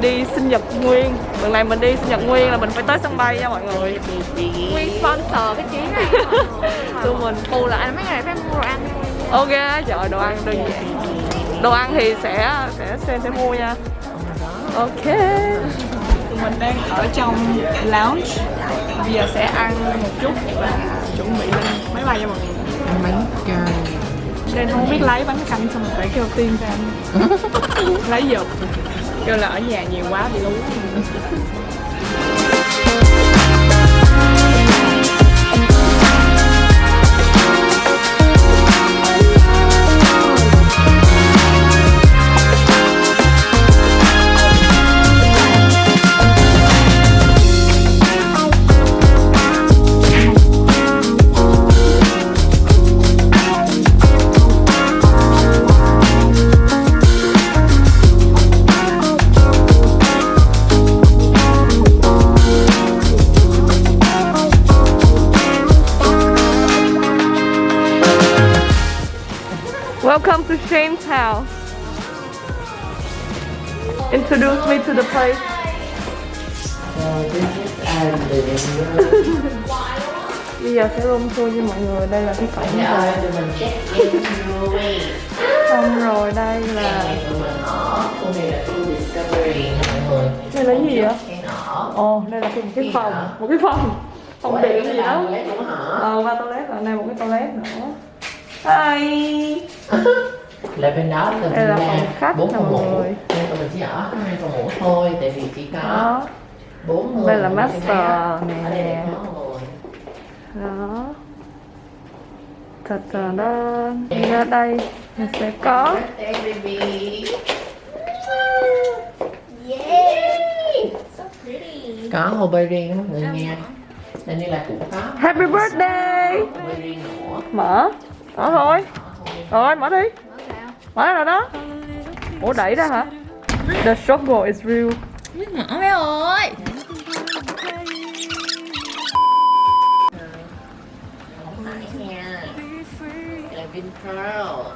đi sinh nhật Nguyên. Lần này mình đi sinh nhật Nguyên là mình phải tới sân bay nha mọi người. Nguyên sponsor cái chuyến này. Á mọi người. Tụi mình Bù là anh mấy ngày phải mua đồ ăn Ok, trời đồ ăn đơn giản. Đồ ăn thì sẽ sẽ sẽ, sẽ mua nha. Ok. Tụi mình đang ở trong lounge. Bây giờ sẽ ăn một chút và chuẩn bị lên máy bay cho mọi người. Bánh canh Nên không biết lấy bánh canh xong rồi phải kêu tiên ra Lấy giật Kêu là ở nhà nhiều quá bị lú. Welcome to Shane's house Introduce me to the place. So this is Andy. Bây giờ sẽ room tour với mọi người. Đây là cái cổng Dạ, Xong rồi đây là Đây là gì vậy? Ồ, oh, đây là cái, một cái phòng. Một cái phòng. Phòng điện gì đó. Ờ, qua toilet rồi, đây một cái toilet nữa. Hi Là bên đó Đây là mình phòng khách bốn ngủ người. Nên tụi mình chỉ ở hai phòng ngủ thôi Tại vì chỉ có bốn người Đây là master đó. nè. Đây đó. Thật là đó Đi ra đây Mình sẽ có. Có hồ bơi riêng mọi người nha Nên như là cũng có. Happy birthday. Mở Mở thôi Rồi, mở đi Mở ra rồi đó Ủa đẩy ra hả? The struggle is real Mở mấy ơi Không phải nha Là Vinpearl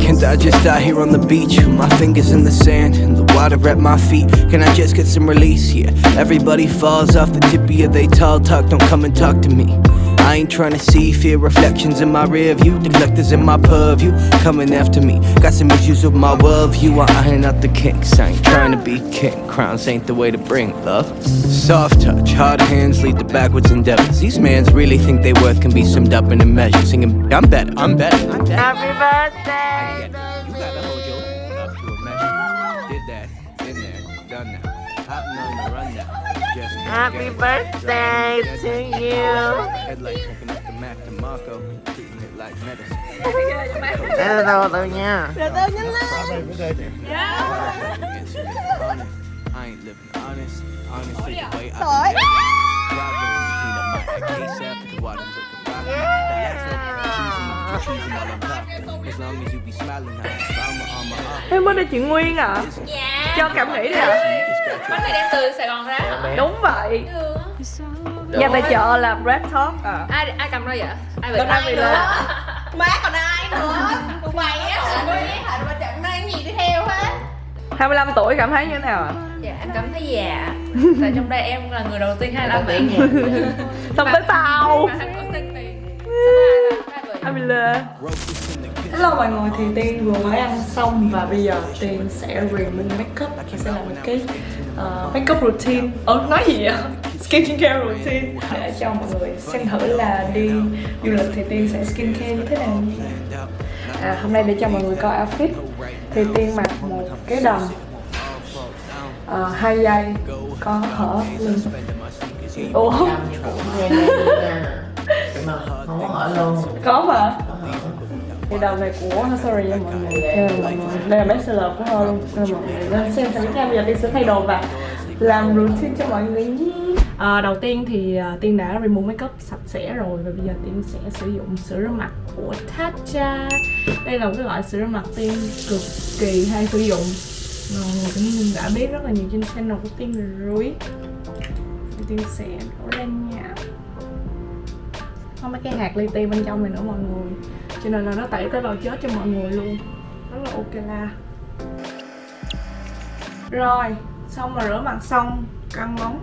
Can't I just die here on the beach with my fingers in the sand and the water at my feet? Can I just get some release? Yeah, everybody falls off the tippy of they tall talk. Don't come and talk to me. I ain't trying to see fear reflections in my rear view. Neglectors in my purview coming after me. Got some issues with my worldview. I iron out the kinks. I ain't trying to be king. Crowns ain't the way to bring love. Soft touch, hard hands lead to backwards endeavors. These mans really think they worth can be summed up in a measure. Singing, I'm better, I'm better, I'm better. Happy birthday I'm talking. As long as you be smiling, I'm trauma on my arm. Em mới đây chị Nguyên à? Dạ Cho cảm nghĩ đi à Bánh này đem từ Sài Gòn ra. Đúng vậy. Nhà tài trợ là Red Talk à. Ai, ai cầm ra vậy? Ai Còn ai nữa? má còn ai nữa? Tụi mày á. Hả mày hả? Mà chẳng mang gì đi theo hết. 25 tuổi cảm thấy như thế nào ạ? Dạ em cảm thấy già. Tại trong đây em là người đầu tiên 25 tiếng tuổi. Xong tới tao lê Hello mọi người thì Tiên vừa mới ăn xong và bây giờ Tiên sẽ remove makeup và sẽ làm một cái uh, makeup routine. Ờ nói gì vậy? Skincare routine. Để cho mọi người xem thử là đi du lịch thì Tiên sẽ skincare như thế nào à, Hôm nay để cho mọi người coi outfit. Thì Tiên mặc một cái đầm uh, hai dây có hở lưng. Ủa? không hỏi luôn. Có mà thì đầu này của sorry nha mọi người. Đây là mọi người. Đây là best seller của họ luôn. Mọi người. Nên xem thử nha bây giờ tiên sẽ thay đồ và làm routine cho mọi người nhé. À, đầu tiên thì à, tiên đã remove makeup sạch sẽ rồi và bây giờ tiên sẽ sử dụng sữa rửa mặt của Tatcha. Đây là một cái loại sữa rửa mặt tiên cực kỳ hay sử dụng. Mọi người cũng đã biết rất là nhiều trên channel của tiên rồi. Tiên sẽ đổ lên nha có mấy cái hạt li ti bên trong này nữa mọi người. Cho nên là nó tẩy tế bào chết cho mọi người luôn. Rất là ok la. Rồi xong mà rửa mặt xong căng móng.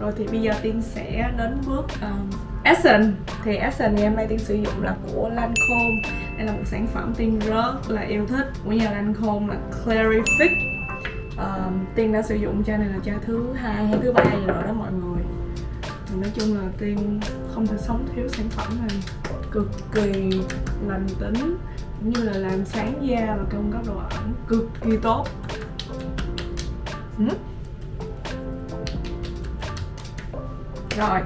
Rồi thì bây giờ tiên sẽ đến bước um, Essence. Thì Essence ngày em nay tiên sử dụng là của Lancome. Đây là một sản phẩm tiên rất là yêu thích. Của nhà Lancome là Clarific um, tiên đã sử dụng chai này là chai thứ hai hay thứ ba rồi đó mọi người thì nói chung là tiên không thể sống thiếu sản phẩm này. Cực kỳ lành tính cũng như là làm sáng da và cung cấp độ ẩm. Cực kỳ tốt. Ừ. rồi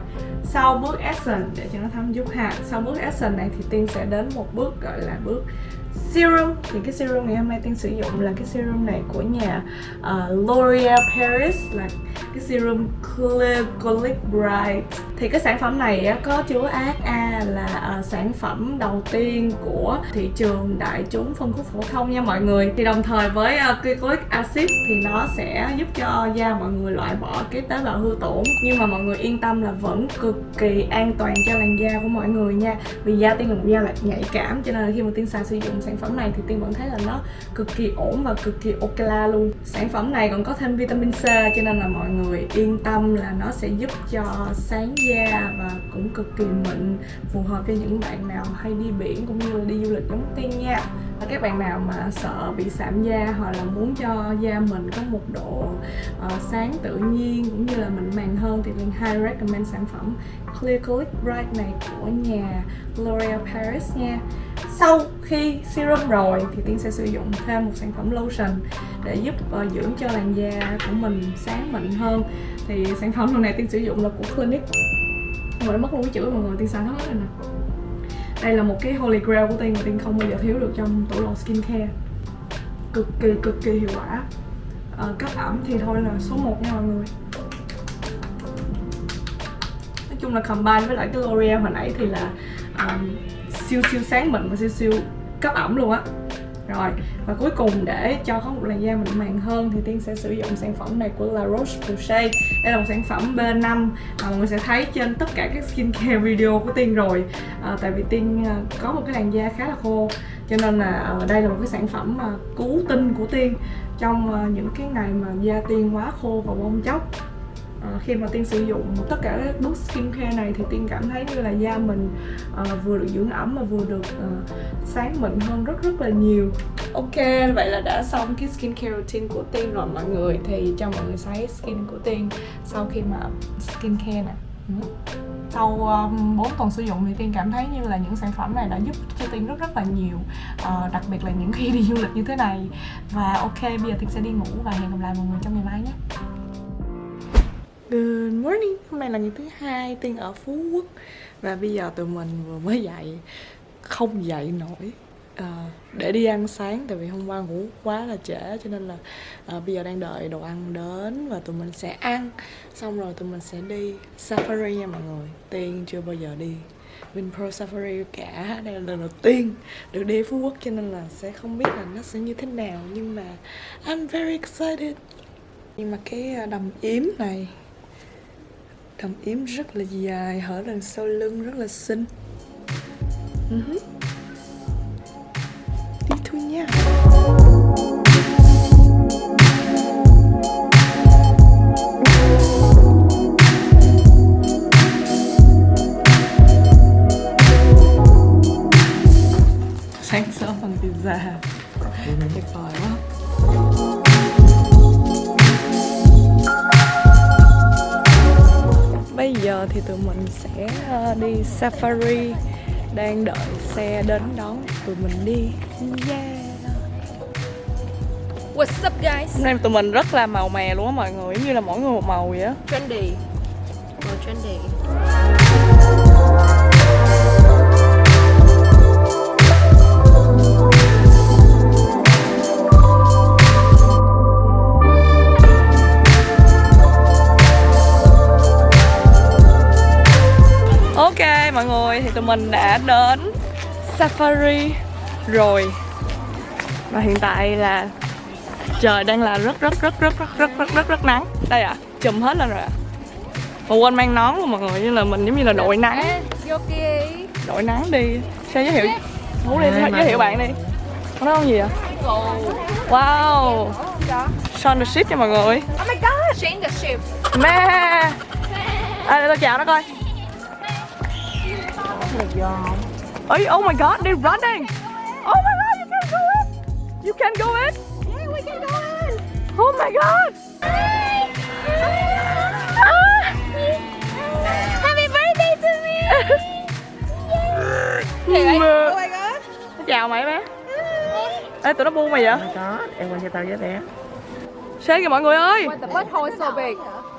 sau bước essence để cho nó thấm giúp ha. Sau bước essence này thì tiên sẽ đến một bước gọi là bước serum. Thì cái serum ngày hôm nay tiên sử dụng là cái serum này của nhà uh, L'Oreal Paris là cái serum Clear Glyc Bright. Thì cái sản phẩm này có chứa AHA là ờ, sản phẩm đầu tiên của thị trường đại chúng phân khúc phổ thông nha mọi người. Thì đồng thời với ờ, uh, glycolic acid thì nó sẽ giúp cho da mọi người loại bỏ cái tế bào hư tổn. Nhưng mà mọi người yên tâm là vẫn cực kỳ an toàn cho làn da của mọi người nha. Vì da tiên là một da là nhạy cảm cho nên là khi mà tiên xài sử dụng sản phẩm này thì tiên vẫn thấy là nó cực kỳ ổn và cực kỳ ok la luôn. Sản phẩm này còn có thêm vitamin C cho nên là mọi người yên tâm là nó sẽ giúp cho sáng da và cũng cực kỳ mịn phù hợp cho những bạn nào hay đi biển cũng như là đi du lịch giống tiên nha. Và các bạn nào mà sợ bị sạm da hoặc là muốn cho da mình có một độ uh, sáng tự nhiên cũng như là mịn màng hơn thì mình highly recommend sản phẩm Clear Click Bright này của nhà L'Oreal Paris nha. Sau khi serum rồi thì Tiên sẽ sử dụng thêm một sản phẩm lotion để giúp uh, dưỡng cho làn da của mình sáng mịn hơn. Thì sản phẩm lần này Tiên sử dụng là của Clinique. Mà người mất luôn cái chữ mọi người Tiên xài hết rồi nè. Đây là một cái holy grail của Tiên mà Tiên không bao giờ thiếu được trong tủ đồ skincare. Cực kỳ cực kỳ hiệu quả. À, cấp ẩm thì thôi là số 1 nha mọi người. Nói chung là combine với lại cái L'Oreal hồi nãy thì là um, siêu siêu sáng mịn và siêu siêu cấp ẩm luôn á rồi và cuối cùng để cho có một làn da mịn màng hơn thì tiên sẽ sử dụng sản phẩm này của La Roche Posay đây là một sản phẩm B5 mà mọi người sẽ thấy trên tất cả các skincare video của tiên rồi. À, tại vì tiên à, có một cái làn da khá là khô cho nên là à, đây là một cái sản phẩm mà cứu tinh của tiên trong à, những cái ngày mà da tiên quá khô và bong chóc. Ờ, khi mà tiên sử dụng tất cả các bước skincare này thì tiên cảm thấy như là da mình uh, vừa được dưỡng ẩm mà vừa được uh, sáng mịn hơn rất rất là nhiều. Ok vậy là đã xong cái skincare routine của tiên rồi mọi người. Thì cho mọi người thấy skin của tiên sau khi mà skincare nè. Ừ. Sau um, 4 tuần sử dụng thì tiên cảm thấy như là những sản phẩm này đã giúp cho tiên rất rất là nhiều uh, đặc biệt là những khi đi du lịch như thế này. Và ok bây giờ tiên sẽ đi ngủ và hẹn gặp lại mọi người trong ngày mai nhé. Good morning, hôm nay là ngày thứ hai Tiên ở Phú Quốc. Và bây giờ tụi mình vừa mới dậy Không dậy nổi. À, Để đi ăn sáng Tại vì hôm qua ngủ quá là trễ Cho nên là à, bây giờ đang đợi đồ ăn đến Và tụi mình sẽ ăn. Xong rồi tụi mình sẽ đi safari nha mọi người. Tiên chưa bao giờ đi Vinpearl Safari cả. Đây là lần đầu tiên được đi Phú Quốc Cho nên là sẽ không biết là nó sẽ như thế nào. Nhưng mà I'm very excited. Nhưng mà cái ờ, đầm yếm này đồng yếm rất là dài, hở đằng sau lưng rất là xinh uh-huh. Sẽ ờ, đi safari đang đợi xe đến đón tụi mình đi. Yeah. What's up guys? hôm nay tụi mình rất là màu mè luôn á mọi người giống như là mỗi người một màu vậy á. Trendy. Màu trendy Mọi người thì tụi mình đã đến Safari rồi. Và hiện tại là trời đang là rất rất rất rất rất rất rất rất rất nắng. Đây ạ, à, chùm hết lên rồi ạ. À. Mà quên mang nón luôn mọi người, như là mình giống như là đội nắng. Đội nắng đi. Sao giới thiệu? Ngủ đi, giới thiệu bạn đi. Có nói không gì ạ? Wow. Son the ship nha mọi người. Oh my god. Shane the ship. Mẹ. À để tôi chào nó coi Ôi, oh my god, they're running. Oh my god, you can go in. You can go in. Yeah, we can go in. Oh my god. Happy birthday to me. Mẹ. Oh my god. Chào mày bé. Ê tụi nó buông mày vậy? Có em quay cho tao với bé. Sen kìa mọi người ơi. The butthole is so big?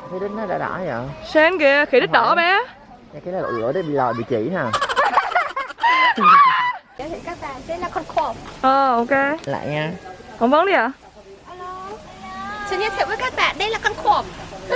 Thấy đính nó đã đỏ vậy? Sen kìa, khỉ đít đỏ bé cái này lửa để bị lòi bị chỉ nè Giới thiệu các bạn, đây là con khổ. Ờ ok. Lại nha. Phỏng vấn đi ạ. Xin giới thiệu với các bạn, đây là con khổ.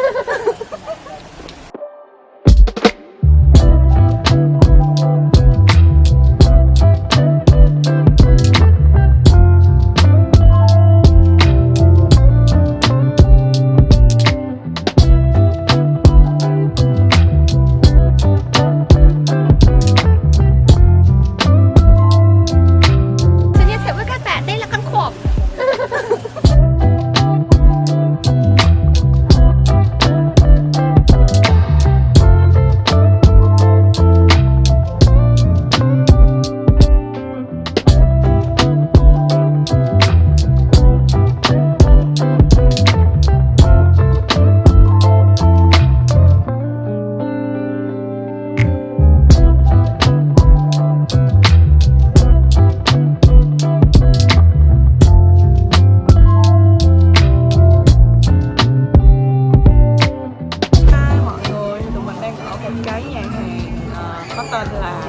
cái nhà hàng uh, có tên là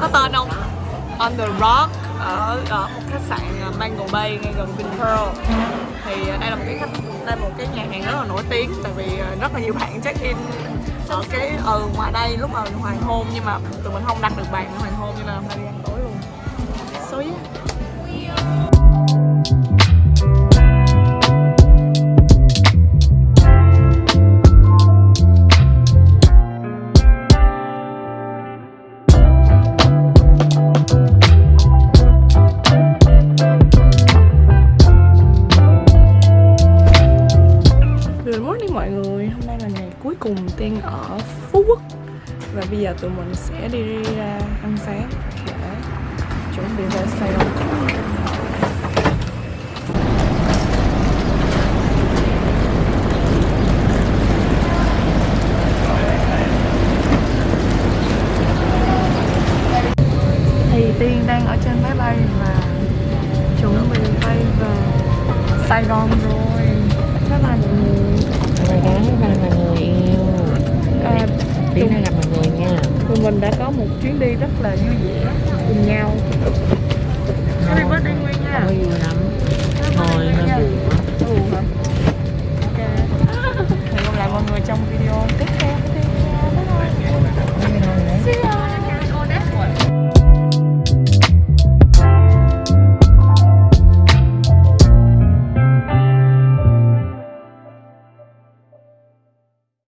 có tên không? On the Rock ở, ở một khách sạn ờ, Mango Bay ngay gần Vinpearl thì đây là một cái khách đây là một cái nhà hàng rất là nổi tiếng tại vì rất là nhiều bạn check in ở cái ừ ngoài đây lúc mà hoàng hôn nhưng mà tụi mình không đặt được bàn ở hoàng hôn cho nên hôm nay tụi mình sẽ đi ra ăn sáng. là vui vẻ cùng nhau. Happy birthday Nguyên nha. Người lắm. Thôi nó buồn quá. Buồn hả?